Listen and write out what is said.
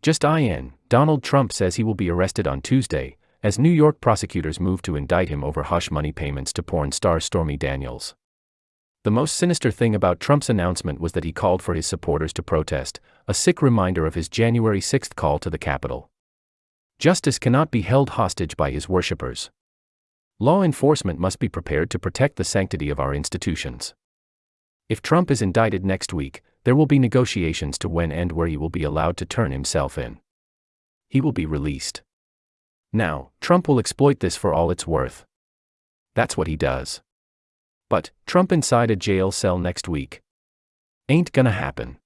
Just IN, Donald Trump says he will be arrested on Tuesday, as New York prosecutors move to indict him over hush money payments to porn star Stormy Daniels. The most sinister thing about Trump's announcement was that he called for his supporters to protest, a sick reminder of his January 6 call to the Capitol. Justice cannot be held hostage by his worshippers. Law enforcement must be prepared to protect the sanctity of our institutions. If Trump is indicted next week, there will be negotiations to when and where he will be allowed to turn himself in. He will be released. Now, Trump will exploit this for all it's worth. That's what he does. But, Trump inside a jail cell next week. Ain't gonna happen.